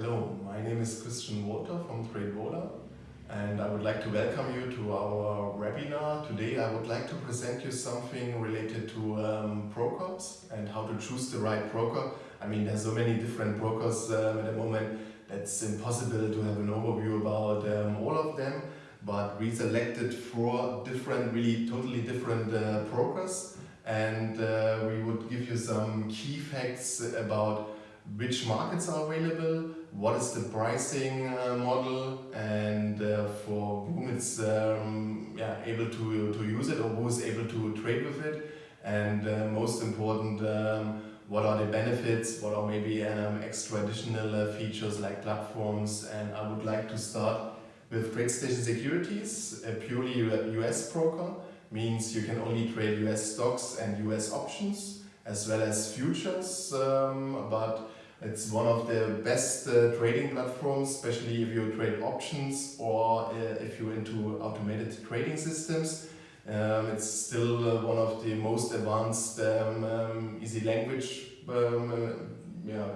Hello, my name is Christian Walter from TradeVola and I would like to welcome you to our webinar. Today I would like to present you something related to um, brokers and how to choose the right broker. I mean there's so many different brokers um, at the moment that's impossible to have an overview about um, all of them but we selected four different, really totally different uh, brokers and uh, we would give you some key facts about which markets are available, what is the pricing uh, model and uh, for whom it's um, yeah, able to, to use it or who is able to trade with it. And uh, most important um, what are the benefits, what are maybe um, extra additional uh, features like platforms? And I would like to start with TradeStation Securities, a purely US broker means you can only trade US stocks and US options as well as futures um, but it's one of the best uh, trading platforms, especially if you trade options or uh, if you're into automated trading systems. Um, it's still uh, one of the most advanced um, um, easy language um, uh, yeah,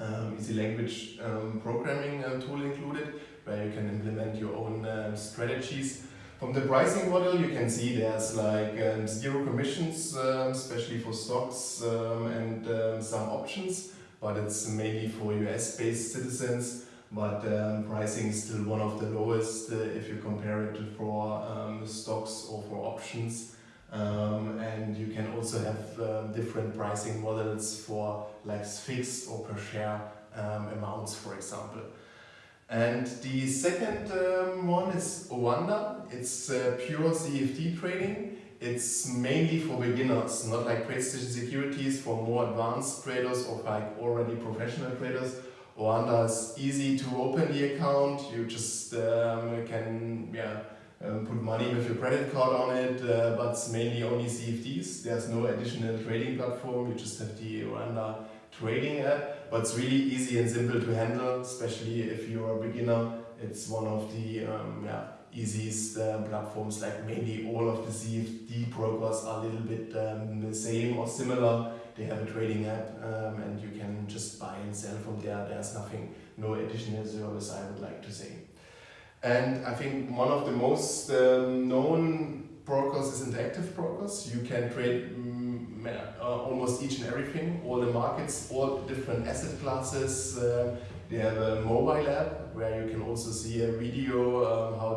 um, easy language um, programming uh, tool included where you can implement your own strategies. From the pricing model you can see there's like zero commissions especially for stocks and some options but it's mainly for US-based citizens. But um, pricing is still one of the lowest uh, if you compare it to for um, stocks or for options. Um, and you can also have um, different pricing models for like fixed or per share um, amounts, for example. And the second um, one is Oanda. It's uh, pure CFD trading. It's mainly for beginners, not like TradeStation Securities for more advanced traders or like already professional traders. Oanda is easy to open the account. You just um, can yeah, um, put money with your credit card on it, uh, but it's mainly only CFDs. There's no additional trading platform. You just have the Oanda trading app, but it's really easy and simple to handle, especially if you're a beginner. It's one of the um, yeah, easiest um, platforms like maybe all of the CFD brokers are a little bit um, the same or similar. They have a trading app um, and you can just buy and sell from there. There's nothing, no additional service I would like to say. And I think one of the most um, known brokers is Interactive Brokers. You can trade um, uh, almost each and everything, all the markets, all different asset classes, uh, they have a mobile app where you can also see a video um, how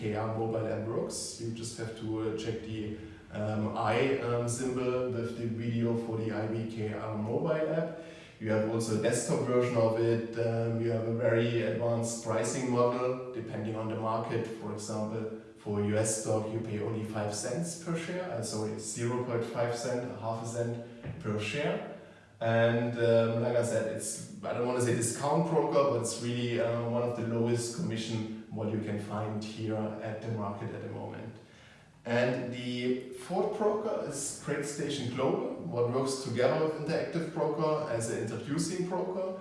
IBKR mobile app works. You just have to uh, check the um, I um, symbol with the video for the IBKR mobile app. You have also a desktop version of it. Um, you have a very advanced pricing model depending on the market. For example, for US stock you pay only 5 cents per share, uh, sorry 0.5 cent, half a cent per share. And um, like I said, it's I don't want to say discount broker, but it's really uh, one of the lowest commission what you can find here at the market at the moment. And the fourth broker is TradeStation Global, what works together with Interactive Broker as an introducing broker.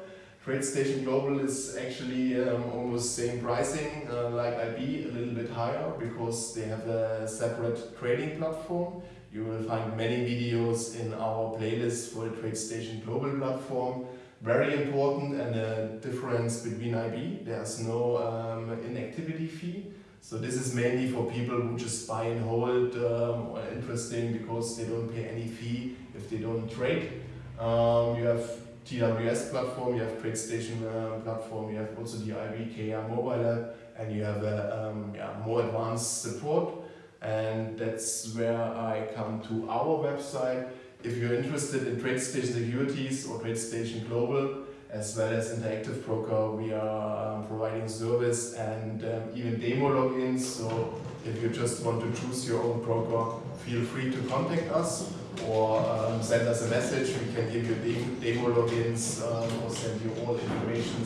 TradeStation Global is actually um, almost same pricing uh, like IB, a little bit higher because they have a separate trading platform. You will find many videos in our playlist for the TradeStation Global platform. Very important and a difference between IB, there's no um, inactivity fee. So this is mainly for people who just buy and hold um, or interesting because they don't pay any fee if they don't trade. Um, you have TWS platform, you have TradeStation uh, platform, you have also the IBKR mobile app and you have a um, yeah, more advanced support and that's where I come to our website. If you're interested in TradeStation Securities or TradeStation Global, as well as Interactive Broker, we are um, providing service and um, even demo logins. So if you just want to choose your own broker, feel free to contact us or um, send us a message. We can give you demo logins um, or send you all information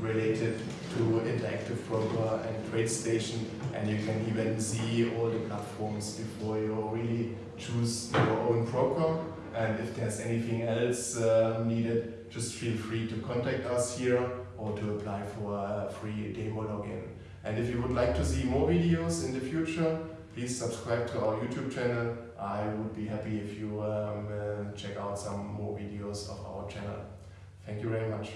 related to Interactive Broker and TradeStation and you can even see all the platforms before you really choose your own broker and if there's anything else uh, needed just feel free to contact us here or to apply for a free demo login. And if you would like to see more videos in the future please subscribe to our YouTube channel. I would be happy if you um, uh, check out some more videos of our channel. Thank you very much.